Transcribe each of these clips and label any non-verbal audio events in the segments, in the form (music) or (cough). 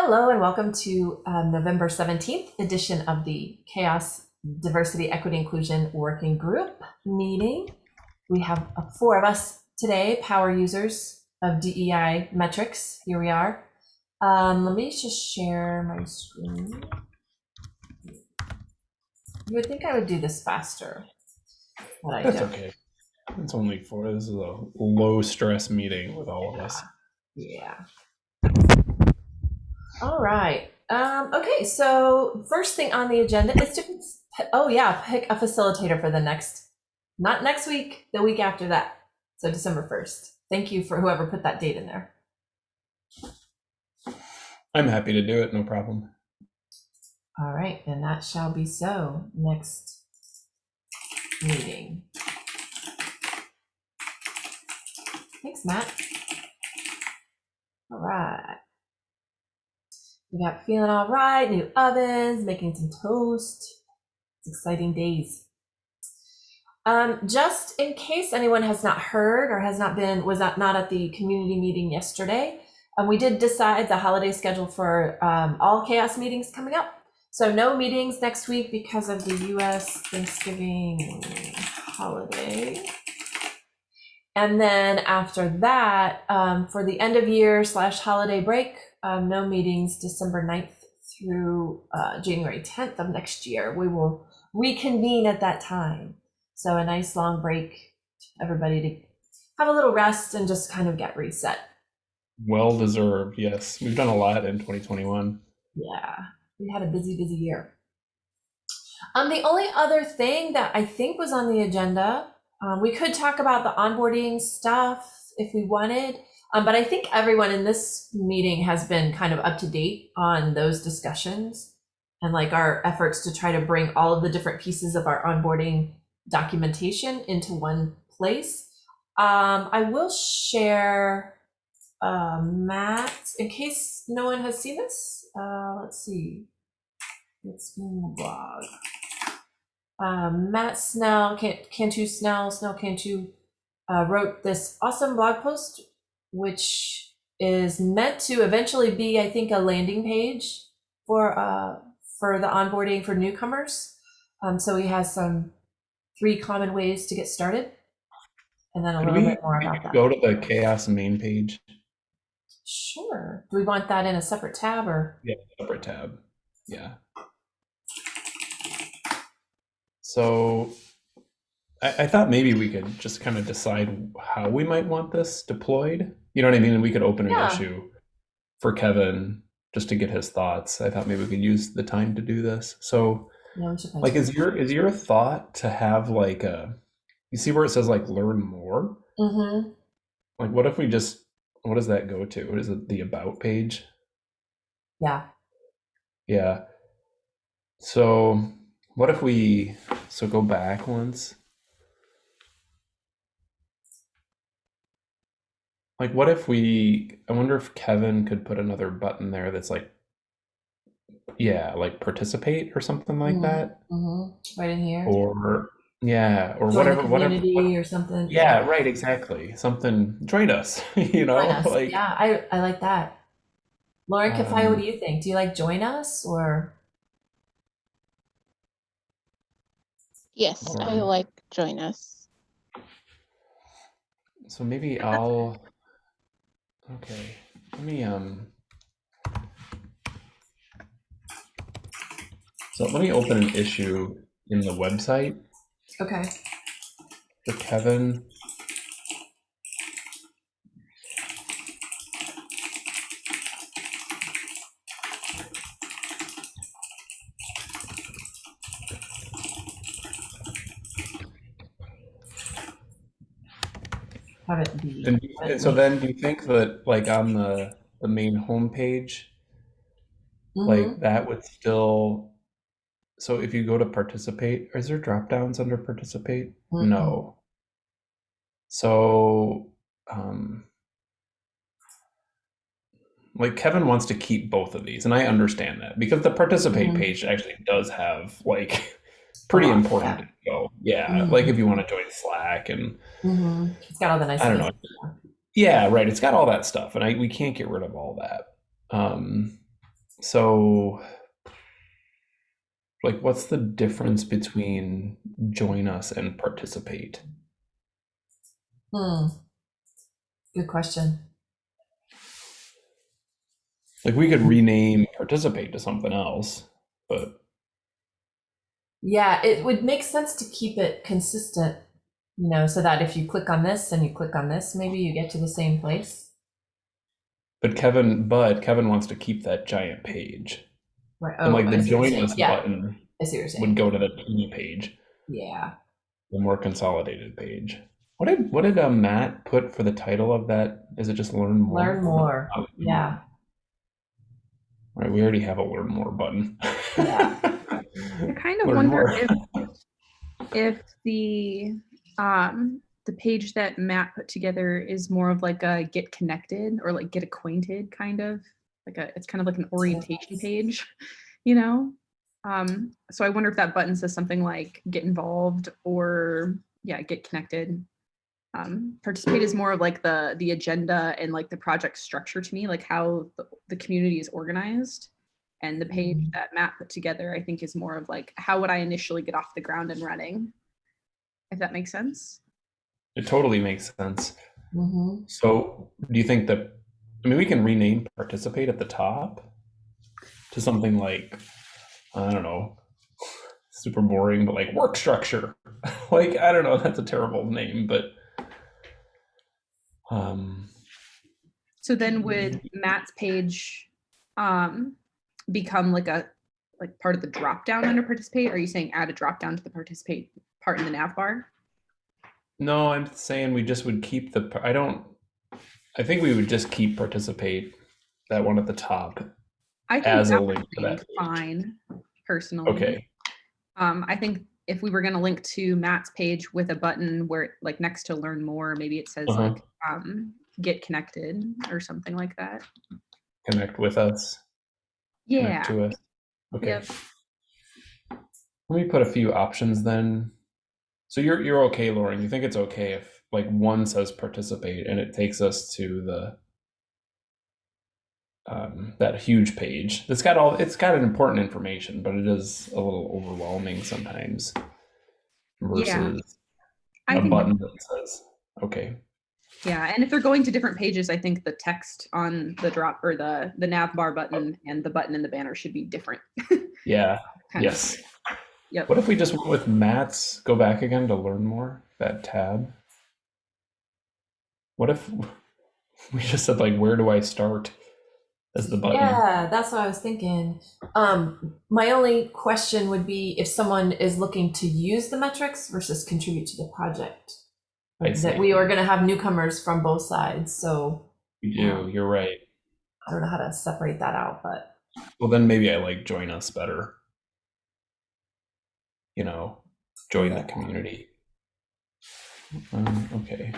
Hello and welcome to um, November 17th edition of the CHAOSS Diversity Equity Inclusion Working Group meeting. We have uh, four of us today, power users of DEI metrics. Here we are. Um, let me just share my screen. You would think I would do this faster, but I That's don't. okay. It's only four. This is a low stress meeting with all of us. Yeah. All right. Um, okay, so first thing on the agenda is to, oh yeah, pick a facilitator for the next, not next week, the week after that. So December 1st. Thank you for whoever put that date in there. I'm happy to do it, no problem. All right, and that shall be so next meeting. Thanks, Matt. All right. We got feeling all right, new ovens, making some toast. It's exciting days. Um, just in case anyone has not heard or has not been, was not, not at the community meeting yesterday, um, we did decide the holiday schedule for um, all CHAOSS meetings coming up. So no meetings next week because of the US Thanksgiving holiday. And then after that, um, for the end of year slash holiday break, um, no meetings December 9th through uh, January 10th of next year. We will reconvene at that time. So a nice long break, everybody to have a little rest and just kind of get reset. Well deserved, yes. We've done a lot in 2021. Yeah, we had a busy, busy year. Um, the only other thing that I think was on the agenda, um, we could talk about the onboarding stuff if we wanted, um, but I think everyone in this meeting has been kind of up to date on those discussions and like our efforts to try to bring all of the different pieces of our onboarding documentation into one place. Um, I will share uh, Matt, in case no one has seen this, uh, let's see. It's in the blog. Um, Matt Snell, Can- Cantu Snell, Snell Cantu, uh, wrote this awesome blog post, which is meant to eventually be, I think, a landing page for uh, for the onboarding for newcomers. Um, so he has some three common ways to get started, and then a Could little we bit more about that. go to the CHAOSS main page? Sure. Do we want that in a separate tab or? Yeah, separate tab. Yeah. So I, I thought maybe we could just kind of decide how we might want this deployed. You know what I mean? And we could open an Yeah. issue for Kevin just to get his thoughts. I thought maybe we could use the time to do this. So Yeah, like is your is your thought to have like a you see where it says like learn more Mm-hmm. like what if we just what does that go to what is it the about page Yeah. yeah so what if we so go back once like what if we i wonder if kevin could put another button there that's like yeah like participate or something like Mhm. that Mm-hmm. Right in here. or yeah or Join whatever whatever community or something. Yeah, right, exactly. Something join us, (laughs) you know, Join us. (laughs) like yeah, I, I like that. Lauren Kafai, Um, what do you think? Do you like join us or? Yes, I like join us. so maybe I'll okay. Let me um so let me open an issue in the website Okay. for Kevin. Have it be. And, you- and so then do you think that like on the the main homepage, Mhm. like that would still so if you go to participate, is there drop downs under participate? Mhm. No. So, um, like Kevin wants to keep both of these, and I understand that because the participate Mhm. page actually does have like pretty important info. Yeah, Mhm. like if you want to join Slack and Mhm. It's got all the nice. I don't know. Yeah, right. It's got all that stuff, and I we can't get rid of all that. Um, so like what's the difference between join us and participate? Hmm. Good question. Like we could rename participate to something else, but Yeah, it would make sense to keep it consistent, you know, so that if you click on this and you click on this, maybe you get to the same place. but Kevin but Kevin wants to keep that giant page. Right. and like the what you're join us Yeah, button I see what you're saying. would go to the teeny page, Yeah. the more consolidated page. What did what did uh, Matt put for the title of that? Is it just learn more? Learn more. Oh, Yeah. Right, we already have a learn more button. Yeah. I (laughs) kind of Learn wonder if if the um the page that Matt put together is more of like a get connected or like get acquainted kind of like a it's kind of like an orientation page, you know? Um so I wonder if that button says something like get involved or yeah, get connected. Um participate is more of like the the agenda and like the project structure to me, like how the, the community is organized. And the page that Matt put together, I think, is more of like, how would I initially get off the ground and running? If that makes sense. It totally makes sense. hmm So, do you think that? I mean, we can rename participate at the top to something like, I don't know, super boring, but like work structure. (laughs) like I don't know, that's a terrible name, but um, So then would Matt's page um, become like a like part of the drop down under participate? Are you saying add a drop down to the participate part in the nav bar? no, I'm saying we just would keep the. I don't. I think we would just keep participate that one at the top. I think As a that link would to that page. fine, personally. Okay. Um, I think if we were gonna link to Matt's page with a button where like next to learn more, maybe it says Uh-huh. like um, get connected or something like that. Connect with us. Yeah. Connect to us. Okay. Yep. Let me put a few options then. So you're you're okay, Lauren. You think it's okay if like one says participate and it takes us to the um, that huge page that's got all it's got an important information, but it is a little overwhelming sometimes versus I a think button that says okay. Yeah, and if they're going to different pages, I think the text on the drop or the the nav bar button and the button in the banner should be different. (laughs) Yeah. of. Yes. Yep. What if we just went with Matt's go back again to learn more? That tab. What if (laughs) we just said like where do I start as the button? Yeah, that's what I was thinking. Um, my only question would be if someone is looking to use the metrics versus contribute to the project. I. That we are going to have newcomers from both sides, so You do, you're right. I don't know how to separate that out, but Well then maybe I like join us better. You know, join the community. Um, okay.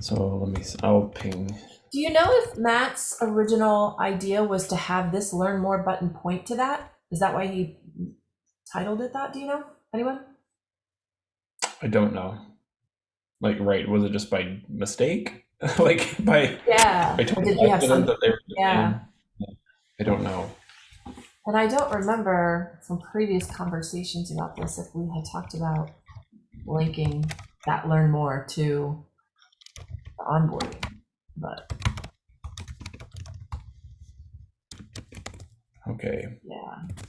So let me I'll ping do you know if Matt's original idea was to have this learn more button point to that? Is that why he titled it that? Do you know? Anyone? I don't know. Like right, was it just by mistake? (laughs) like by Yeah. Did have some? that they were the Yeah. I don't know. And I don't remember from previous conversations about this if we had talked about linking that learn more to the onboarding, but Okay. yeah.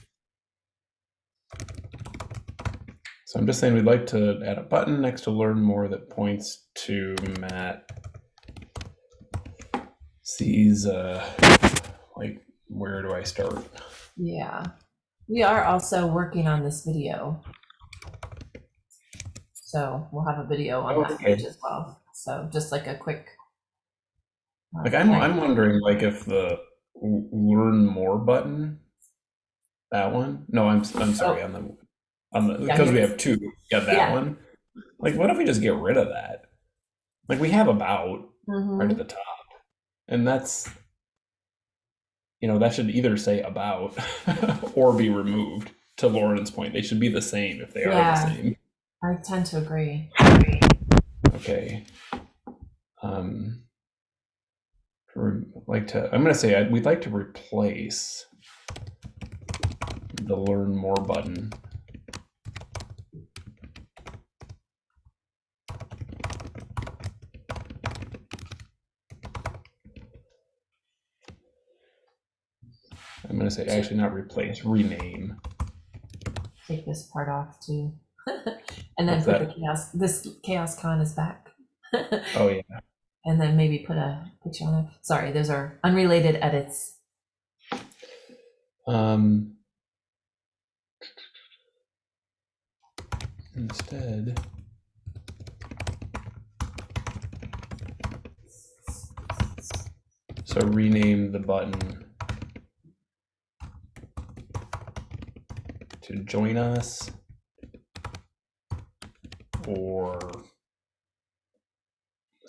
So I'm just saying we'd like to add a button next to learn more that points to Matt sees uh like where do I start? Yeah. We are also working on this video. So we'll have a video on that page as well. So just like a quick. uh, Like I'm. I'm wondering like if the learn more button that one? No, I'm I'm sorry, on the on the Oh. Yeah, because we have two. Yeah, that Yeah. one. Like what if we just get rid of that? Like we have about Mhm. right at the top. And that's, you know, that should either say about (laughs) or be removed. To Lauren's point, they should be the same if they are the same. I tend to agree. Okay. Um, like to, I'm gonna say I- we'd like to replace the learn more button. I'm gonna say actually not replace, rename. Take this part off too. (laughs) and then What's put the CHAOSS, this CHAOSScon is back. (laughs) Oh yeah. And then maybe put a picture on it. Sorry, those are unrelated edits. Um, instead, so rename the button to join us or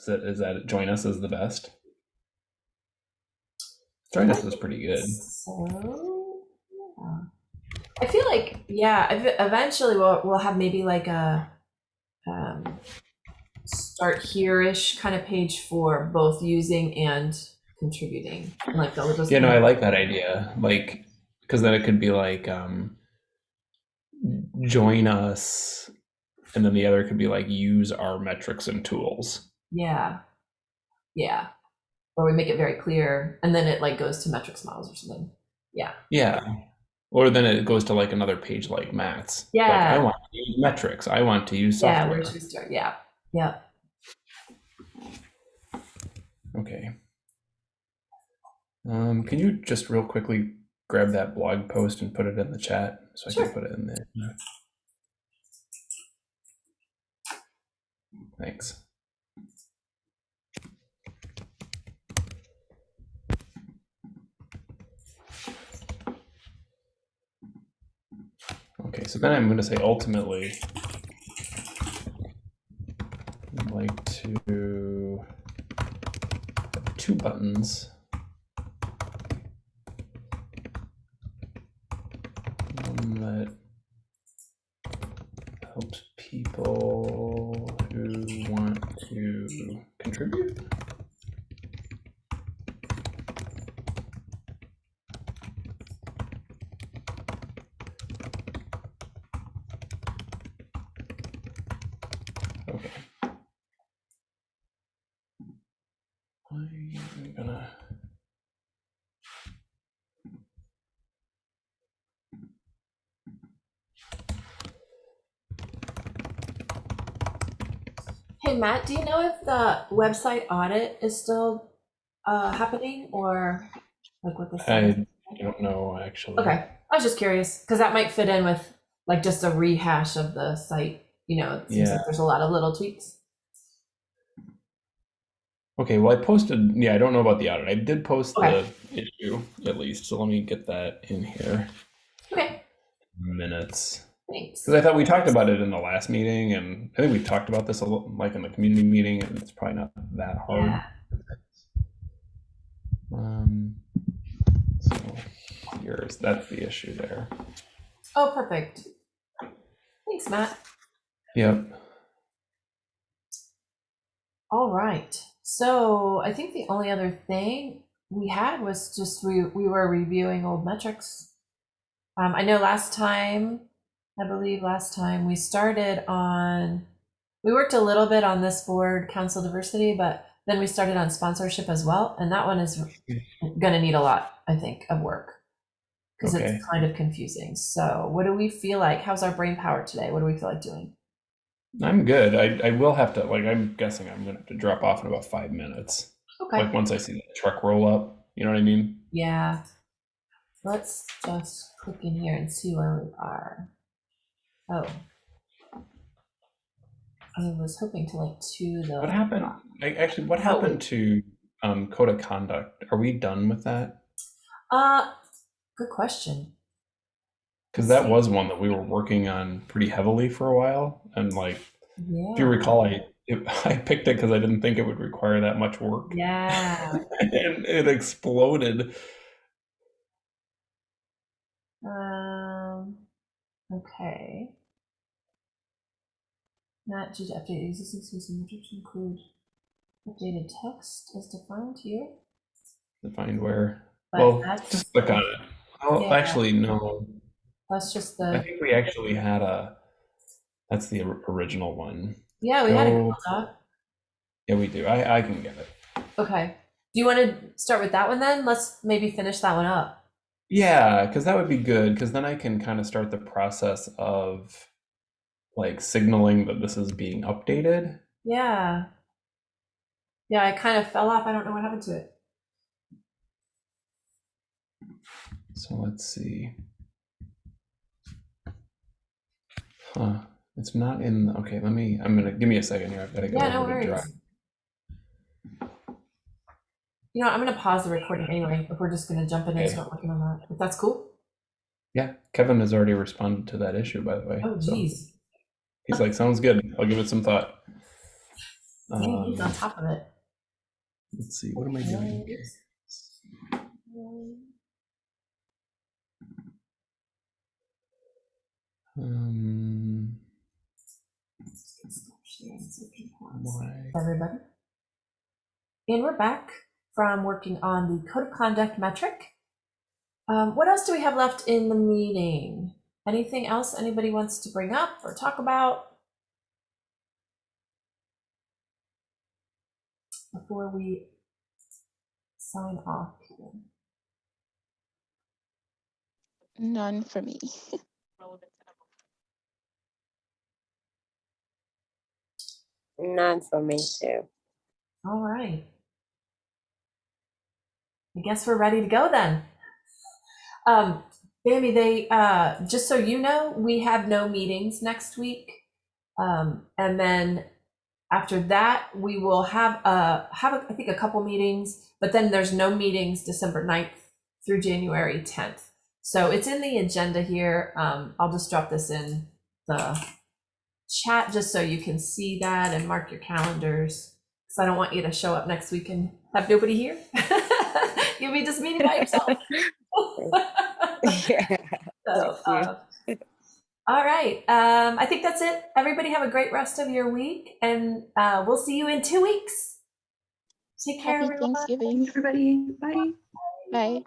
that is that join us is the best? Join us is pretty good. So, yeah. I feel like yeah. Eventually, we'll we'll have maybe like a um, start here-ish kind of page for both using and contributing. And, Like they'll just Yeah, no, I like that idea. Like, because then it could be like, um, join us, and then the other could be like, use our metrics and tools. Yeah, yeah. Or we make it very clear, and then it like goes to metrics models or something. Yeah, Yeah. Or then it goes to like another page like. Like, Yeah. I want to use metrics. I want to use software. yeah. Where should we start? Yeah, yeah. Okay. Um, can you just real quickly grab that blog post and put it in the chat so I can put it in there? Thanks. Okay, so then I'm going to say ultimately, I'd like to two buttons. One that helps people who want to contribute. Okay. I'm gonna. Hey Matt, do you know if the website audit is still uh, happening or like what the? I don't know actually. Okay, I was just curious because that might fit in with like just a rehash of the site. You know, it seems Yeah. like there's a lot of little tweaks. Okay, well, I posted, yeah, I don't know about the audit. I did post Okay. the issue at least, so let me get that in here. Okay, Minutes. thanks. Because I thought we talked about it in the last meeting, and I think we talked about this a little, like in the community meeting, and it's probably not that hard. Yeah. Um, so here's, that's the issue there. Oh, perfect. Thanks, Matt. Yep. All right. So I think the only other thing we had was just we we were reviewing old metrics. Um, I know last time, I believe last time we started on, we worked a little bit on this board council diversity, but then we started on sponsorship as well, and that one is going to need a lot, I think, of work because Okay. it's kind of confusing. So, what do we feel like? How's our brain power today? What do we feel like doing? I'm good. I, I will have to, like, I'm guessing I'm gonna have to drop off in about five minutes. Okay. Like, once I see the truck roll up, you know what I mean? Yeah. Let's just click in here and see where we are. Oh. I was hoping to like to the. What happened? Like, actually, what Oh, happened to um, code of conduct? Are we done with that? Uh, good question. Because that was one that we were working on pretty heavily for a while, and like, Yeah. if you recall, I it, (laughs) I picked it because I didn't think it would require that much work, Yeah. (laughs) and it exploded. Um. Okay. Not just update existing system metrics include updated text as defined here. to find where. But well, just click on it. Oh, Yeah. actually, no. That's just the. I think we actually had a. That's the original one. yeah, we had a. Google Doc. Yeah, we do. I I can get it. Okay. Do you want to start with that one then? Let's maybe finish that one up. Yeah, because that would be good. Because then I can kind of start the process of like signaling that this is being updated. Yeah. Yeah, I kind of fell off. I don't know what happened to it. So let's see. Huh. It's not in. the- Okay, let me. I'm gonna give me a second here. I've got to go Yeah, no worries. Drive. You know, I'm going to pause the recording anyway if we're just going to jump in and start working on that. If that's cool. Yeah, Kevin has already responded to that issue, by the way. Oh, so he's like, sounds good. I'll give it some thought. Dang, he's on Um, top of it. let's see. What am I doing? Um. Everybody. And we're back from working on the code of conduct metric. Um, what else do we have left in the meeting? Anything else anybody wants to bring up or talk about? Before we sign off here. None for me. (laughs) None for me too. All right. I guess we're ready to go then. Um, Bambi, they, uh, just so you know, we have no meetings next week. Um, and then after that, we will have, uh, have, I think, a couple meetings, but then there's no meetings December 9th through January 10th. So it's in the agenda here. Um, I'll just drop this in the chat just so you can see that and mark your calendars. Because I don't want you to show up next week and have nobody here. (laughs) You'll be just meeting by yourself. Yeah. (laughs) (laughs) So, Thank you. uh, all right. Um, I think that's it. Everybody have a great rest of your week, and uh, we'll see you in two weeks. Take care, Happy everyone. Thanksgiving. Everybody, bye. Bye.